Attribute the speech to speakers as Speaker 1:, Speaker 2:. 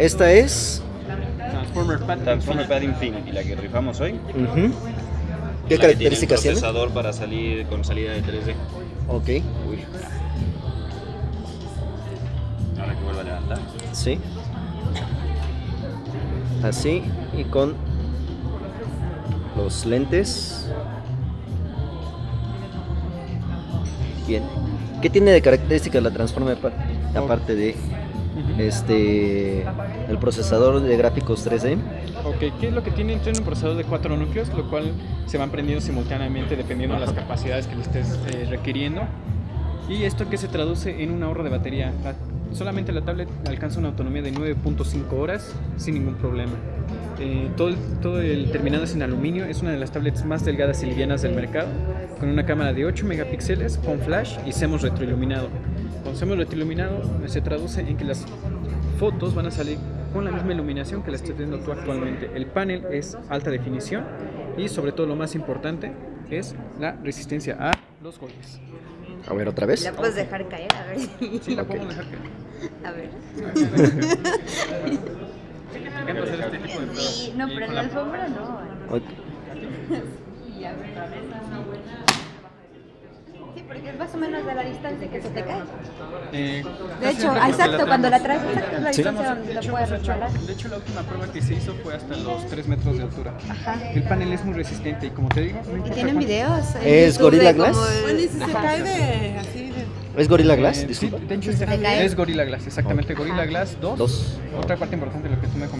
Speaker 1: Esta es...
Speaker 2: Transformer Pad.
Speaker 3: Transformer Pad Infinity, la que rifamos hoy.
Speaker 1: ¿Qué
Speaker 3: La
Speaker 1: características
Speaker 3: tiene? Un procesador para salir con salida de 3D.
Speaker 1: Ok,
Speaker 3: Uy. Ahora que vuelva a levantar.
Speaker 1: sí. Así y con los lentes. Bien. ¿Qué tiene de características la Transformer Pad? Aparte de. Este el procesador de gráficos 3D.
Speaker 2: Ok, ¿qué es lo que tiene? Tiene un procesador de cuatro núcleos, lo cual se van prendiendo simultáneamente dependiendo de las capacidades que le estés eh, requiriendo. Y esto que se traduce en un ahorro de batería. La- solamente la tablet alcanza una autonomía de 9.5 horas sin ningún problema. Eh, todo, el, todo el terminado es en aluminio, es una de las tablets más delgadas y livianas del mercado, con una cámara de 8 megapíxeles, con flash y CMOS retroiluminado. Con CMOS retroiluminado eh, se traduce en que las fotos van a salir con la misma iluminación que la estás viendo tú actualmente. El panel es alta definición y sobre todo lo más importante es la resistencia a los golpes.
Speaker 1: A ver, otra vez.
Speaker 4: La puedes dejar caer, a ver si.
Speaker 2: Sí, la
Speaker 1: Ok.
Speaker 2: podemos dejar que...
Speaker 4: A ver.
Speaker 2: Me encanta hacer este tipo de pruebas.
Speaker 4: Sí, no, pero en la alfombra no.
Speaker 1: Ok.
Speaker 4: Sí, porque es más o menos de la distancia que se te cae.
Speaker 2: Eh,
Speaker 4: De hecho, exacto,
Speaker 2: la
Speaker 4: cuando la traes, exacto, es la
Speaker 1: Sí.
Speaker 4: distancia
Speaker 2: De
Speaker 4: donde lo
Speaker 2: hecho,
Speaker 4: puedes resbalar.
Speaker 2: de hecho, la última prueba que se hizo fue hasta los 3 metros de altura.
Speaker 4: Ajá.
Speaker 2: El panel es muy resistente y como te digo, no
Speaker 4: ¿Y tienen
Speaker 2: cuánto-
Speaker 4: videos?
Speaker 1: ¿Es
Speaker 4: YouTube
Speaker 1: Gorilla Glass?
Speaker 4: el-
Speaker 5: Bueno, y si se
Speaker 2: Ajá.
Speaker 5: cae de así de.
Speaker 1: ¿Es Gorilla Glass?
Speaker 2: Eh, sí,
Speaker 1: Disculpa.
Speaker 2: de hecho es, Gorilla Glass, exactamente. Gorilla. Glass 2.
Speaker 1: Dos.
Speaker 2: Otra parte importante de lo que tú me